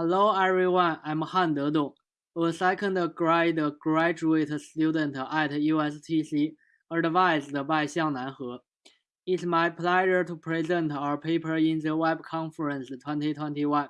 Hello everyone, I'm Hande Dong, a second grade graduate student at USTC, advised by Xiangnan He. It's my pleasure to present our paper in the Web Conference 2021.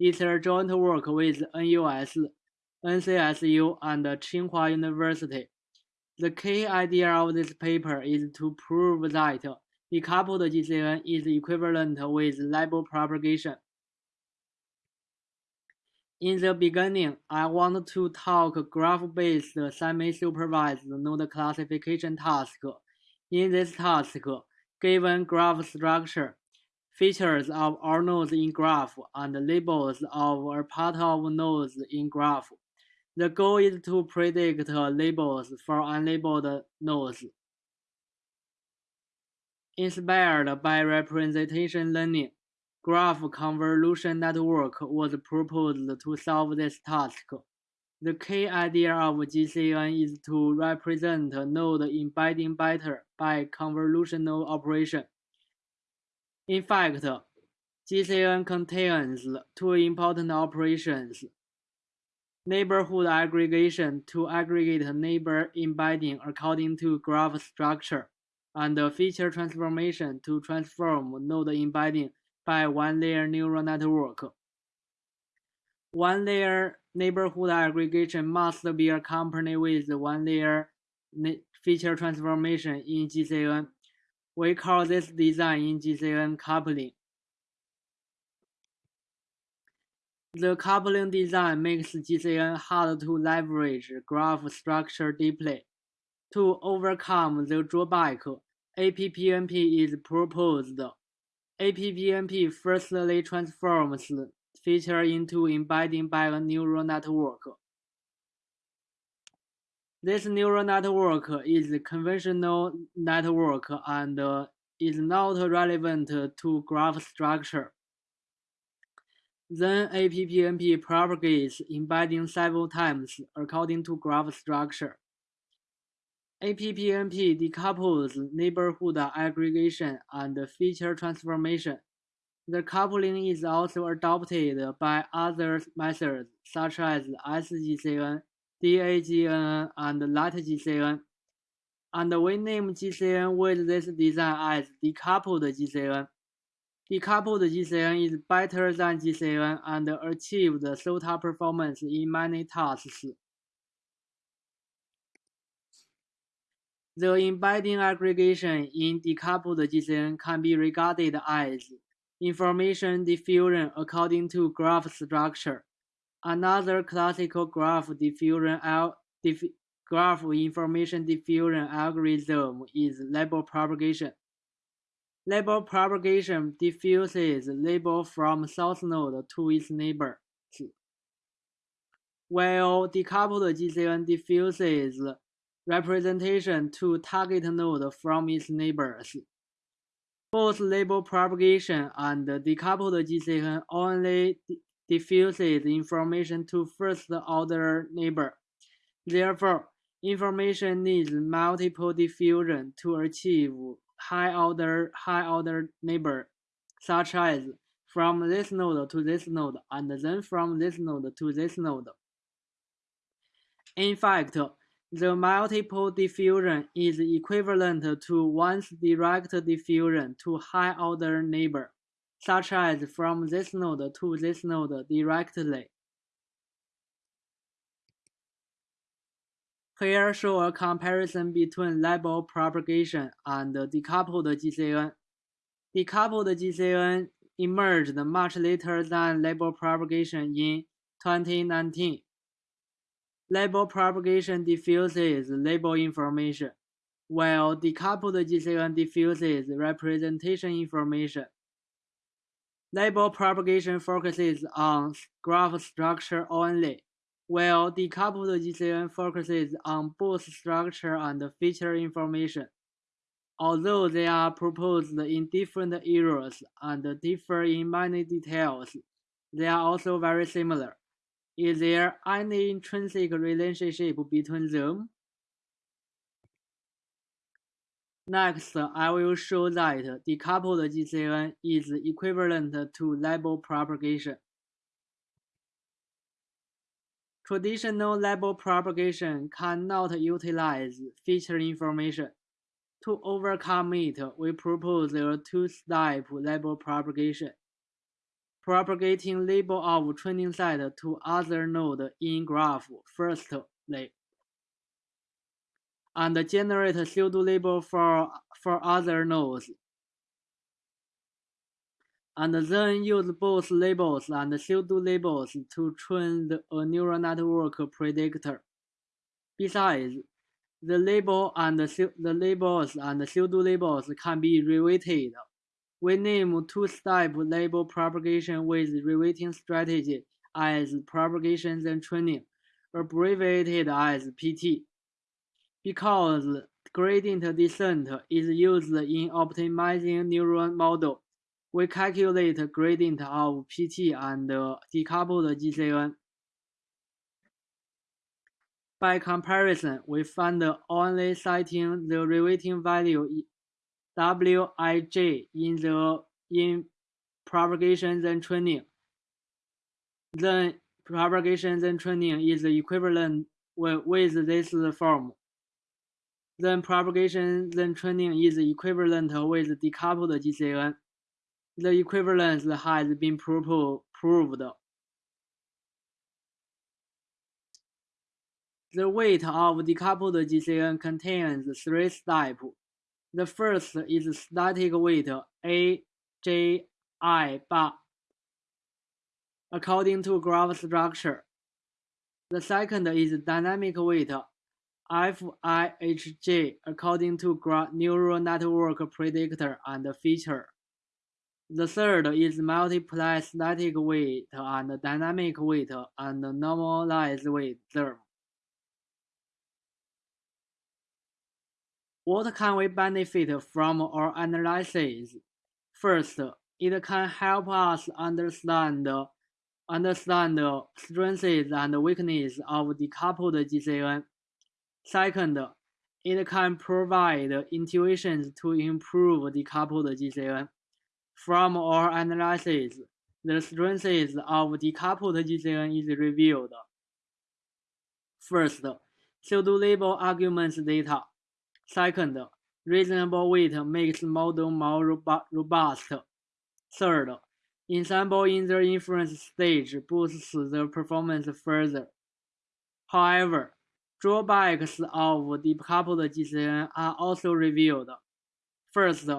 It's a joint work with NUS, NCSU, and Tsinghua University. The key idea of this paper is to prove that decoupled GCN is equivalent with label propagation. In the beginning, I want to talk graph-based semi-supervised node classification task. In this task, given graph structure, features of all nodes in graph, and labels of a part of nodes in graph, the goal is to predict labels for unlabeled nodes. Inspired by representation learning, graph convolution network was proposed to solve this task. The key idea of GCN is to represent node embedding better by convolutional operation. In fact, GCN contains two important operations. Neighborhood aggregation to aggregate neighbor embedding according to graph structure, and feature transformation to transform node embedding by one-layer neural network. One-layer neighborhood aggregation must be accompanied with one-layer feature transformation in GCN. We call this design in GCN coupling. The coupling design makes GCN hard to leverage graph structure deeply. To overcome the drawback, APPNP is proposed APPNP firstly transforms feature into embedding by a neural network. This neural network is a conventional network and is not relevant to graph structure. Then APPNP propagates embedding several times according to graph structure. APPNP decouples neighborhood aggregation and feature transformation. The coupling is also adopted by other methods such as SGCN, DAGNN, and LATGCN. And we name GCN with this design as decoupled GCN. Decoupled GCN is better than GCN and achieves SOTA performance in many tasks. The embedding aggregation in decoupled GCN can be regarded as information diffusion according to graph structure. Another classical graph diffusion dif graph information diffusion algorithm is label propagation. Label propagation diffuses label from source node to its neighbor, while decoupled GCN diffuses representation to target node from its neighbors. Both label propagation and decoupled GCN only diffuses information to first-order neighbor. Therefore, information needs multiple diffusion to achieve high-order high-order neighbor, such as from this node to this node and then from this node to this node. In fact, the multiple diffusion is equivalent to once direct diffusion to high-order neighbor, such as from this node to this node directly. Here show a comparison between label propagation and decoupled GCN. Decoupled GCN emerged much later than label propagation in 2019. Label propagation diffuses label information, while decoupled GCN diffuses representation information. Label propagation focuses on graph structure only, while decoupled GCN focuses on both structure and feature information. Although they are proposed in different eras and differ in many details, they are also very similar. Is there any intrinsic relationship between them? Next, I will show that decoupled GCN is equivalent to label propagation. Traditional label propagation cannot utilize feature information. To overcome it, we propose a two-step label propagation, propagating label of training set to other node in graph firstly, and generate pseudo label for, for other nodes and then use both labels and pseudo labels to train the, a neural network predictor. Besides, the label and the, the labels and pseudo labels can be reweighted. We name two-step label propagation with reweighting strategy as propagation then training, abbreviated as PT. Because gradient descent is used in optimizing neural model, we calculate gradient of PT and decoupled GCN. By comparison, we find only citing the reweighting value Wij in the in propagation then training. Then propagation then training is equivalent with, with this form. Then propagation then training is equivalent with decoupled GCN the equivalence has been proved. The weight of decoupled GCN contains three steps. The first is static weight A, J, I bar according to graph structure. The second is dynamic weight FIHJ according to neural network predictor and feature. The third is multiply static weight and dynamic weight and normalized weight term. What can we benefit from our analysis? First, it can help us understand understand strengths and weaknesses of decoupled GCN. Second, it can provide intuitions to improve decoupled GCN. From our analysis, the strengths of decoupled GCN is revealed. First, pseudo-label arguments data. Second, reasonable weight makes model more robust. Third, ensemble in the inference stage boosts the performance further. However, drawbacks of decoupled GCN are also revealed. First,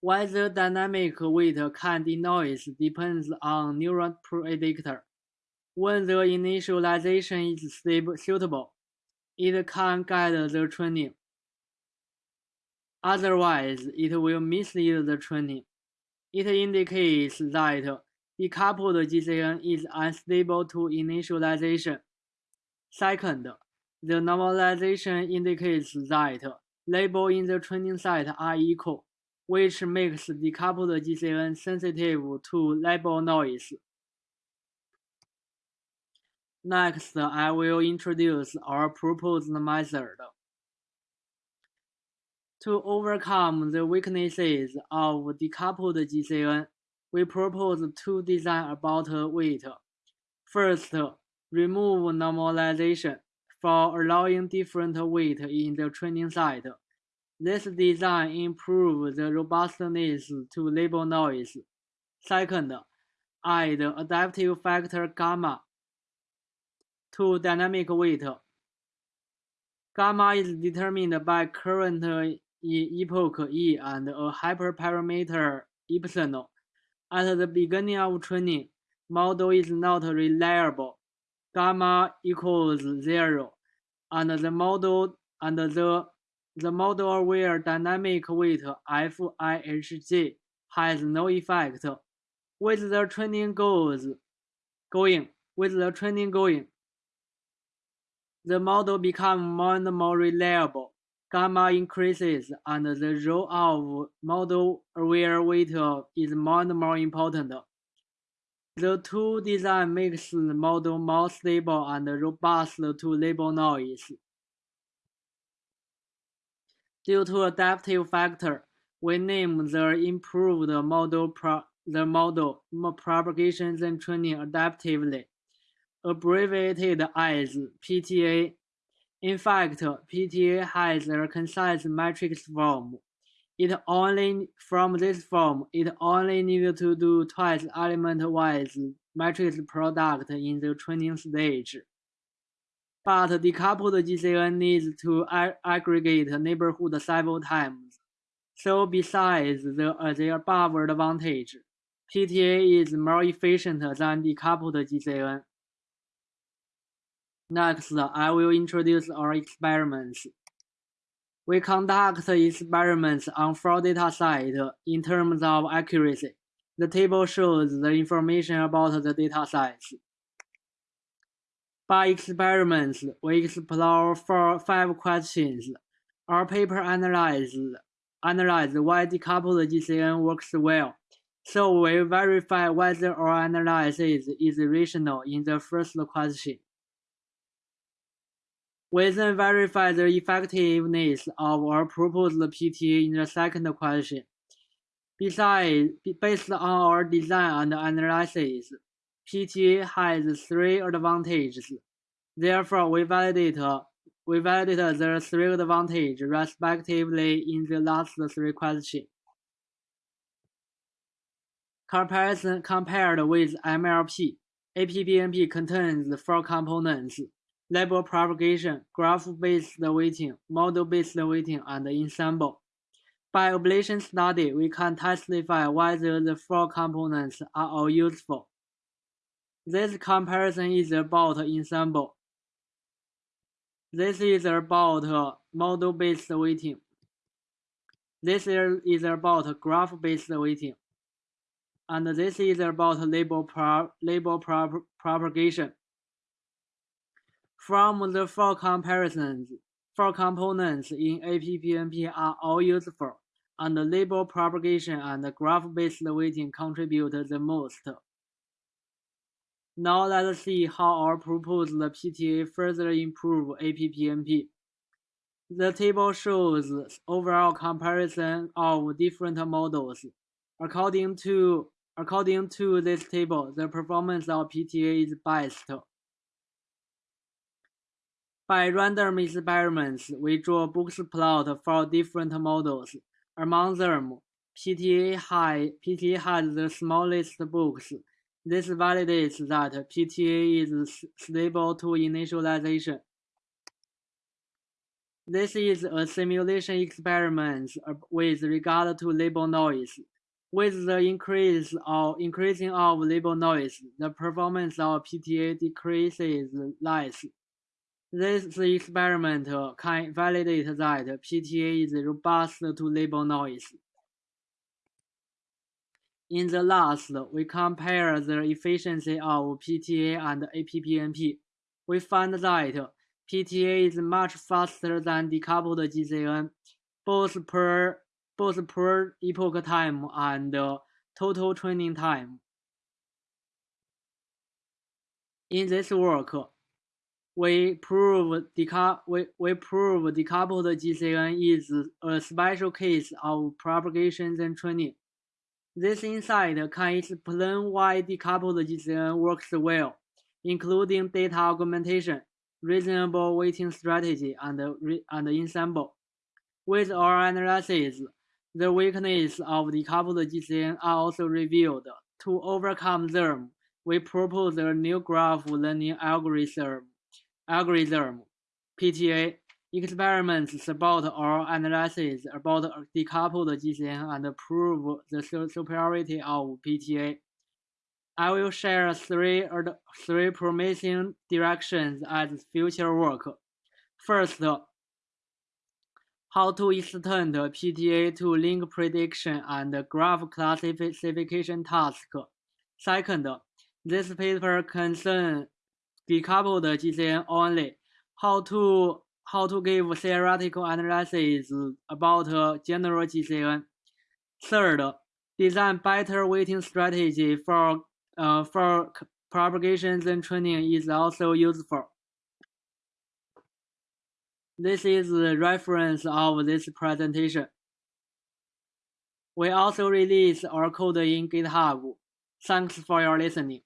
whether dynamic weight can denoise depends on neural predictor. When the initialization is stable, suitable, it can guide the training. Otherwise, it will mislead the training. It indicates that decoupled GCN is unstable to initialization. Second, the normalization indicates that labels in the training set are equal which makes decoupled GCN sensitive to label noise. Next, I will introduce our proposed method. To overcome the weaknesses of decoupled GCN, we propose two designs about weight. First, remove normalization for allowing different weight in the training set. This design improves the robustness to label noise. Second, add adaptive factor gamma to dynamic weight. Gamma is determined by current epoch E and a hyperparameter epsilon. At the beginning of training, model is not reliable. Gamma equals zero, and the model and the the model-aware dynamic weight FIHJ has no effect. With the training goes going, with the training going, the model becomes more and more reliable. Gamma increases, and the role of model-aware weight is more and more important. The two design makes the model more stable and robust to label noise. Due to adaptive factor, we name the improved model the model propagation and training adaptively. Abbreviated as PTA. In fact, PTA has a concise matrix form. It only from this form, it only needs to do twice element-wise matrix product in the training stage. But decoupled GCN needs to aggregate neighborhood several times. So besides the, uh, the above advantage, PTA is more efficient than decoupled GCN. Next, I will introduce our experiments. We conduct experiments on four datasets in terms of accuracy. The table shows the information about the datasets. By experiments, we explore four, five questions. Our paper analyzes analyze why decoupled GCN works well. So we verify whether our analysis is rational in the first question. We then verify the effectiveness of our proposed PTA in the second question. Besides, based on our design and analysis, PTA has three advantages. Therefore, we validate we validate the three advantages respectively in the last three questions. Comparison compared with MLP, APPNP contains four components label propagation, graph-based weighting, model-based weighting, and ensemble. By ablation study, we can testify whether the four components are all useful. This comparison is about ensemble. This is about model-based weighting. This is about graph-based weighting. And this is about label, pro label pro propagation. From the four comparisons, four components in APPNP are all useful, and label propagation and graph-based weighting contribute the most. Now let's see how our proposed PTA further improve APPNP. The table shows overall comparison of different models. According to, according to this table, the performance of PTA is best. By random experiments, we draw box plot for different models. Among them, PTA, high, PTA has the smallest box. This validates that PTA is stable to initialization. This is a simulation experiment with regard to label noise. With the increase of increasing of label noise, the performance of PTA decreases less. This experiment can validate that PTA is robust to label noise. In the last, we compare the efficiency of PTA and APPNP. We find that PTA is much faster than decoupled GCN, both per both per epoch time and uh, total training time. In this work, we prove deca we, we prove decoupled GCN is a special case of propagation and training. This insight can explain why decoupled GCN works well, including data augmentation, reasonable weighting strategy, and, and ensemble. With our analysis, the weakness of decoupled GCN are also revealed. To overcome them, we propose a new graph learning algorithm algorithm (PTA) experiments support our analysis about decoupled GCN and prove the superiority of PTA. I will share three, three promising directions as future work. First, how to extend PTA to link prediction and graph classification task. Second, this paper concerns decoupled GCN only, how to how to give theoretical analysis about general GCN. Third, design better weighting strategy for uh, for propagations and training is also useful. This is the reference of this presentation. We also release our code in GitHub. Thanks for your listening.